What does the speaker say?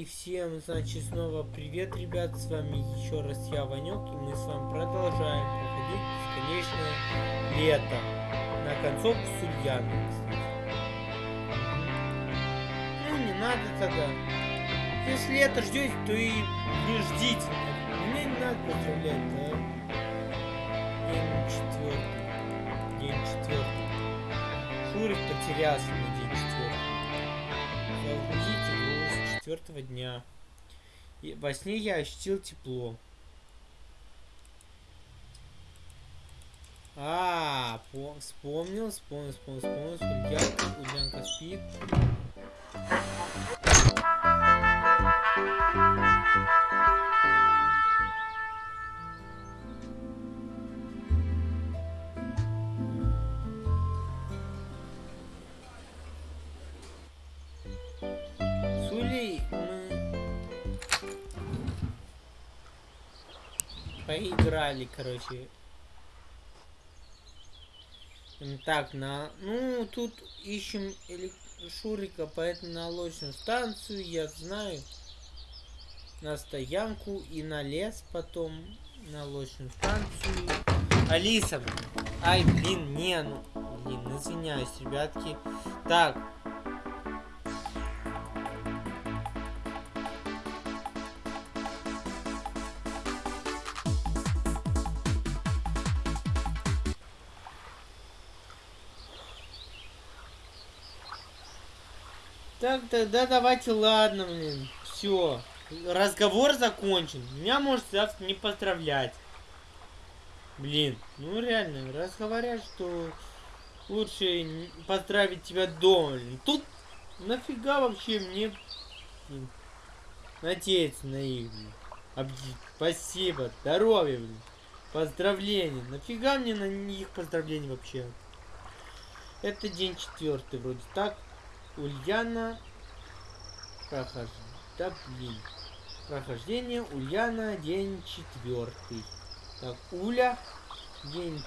И всем, значит, снова привет, ребят, с вами еще раз я, Ванек, и мы с вами продолжаем проходить бесконечное лето. На концовку с Ульяной. Ну, не надо тогда. Если лето ждете, то и не ждите. Мне не надо поздравлять, да? День четвертый. День четвертый. Шурик потерялся на день четвертый. Четвертого дня. И во сне я ощутил тепло. А, по вспомнил, вспомнил, вспомнил, вспомнил. Ульянка, Ульянка спит. Поиграли, короче. Так, на... Ну, тут ищем Шурика, поэтому на лодочную станцию, я знаю. На стоянку и на лес потом. На лодочную станцию. Алиса! Ай, блин, не, ну... Блин, извиняюсь, ребятки. Так, Так, тогда давайте, ладно, блин. Все. Разговор закончен. Меня может завтра не поздравлять. Блин, ну реально, раз говорят, что лучше поздравить тебя дома. Блин. Тут нафига вообще мне блин, надеяться на их, блин. Объ- Спасибо, здоровья, блин. Поздравления. Нафига мне на них поздравления вообще? Это день четвертый вроде так. Ульяна прохож... Да блин. Прохождение Ульяна день четвертый. Так, Уля день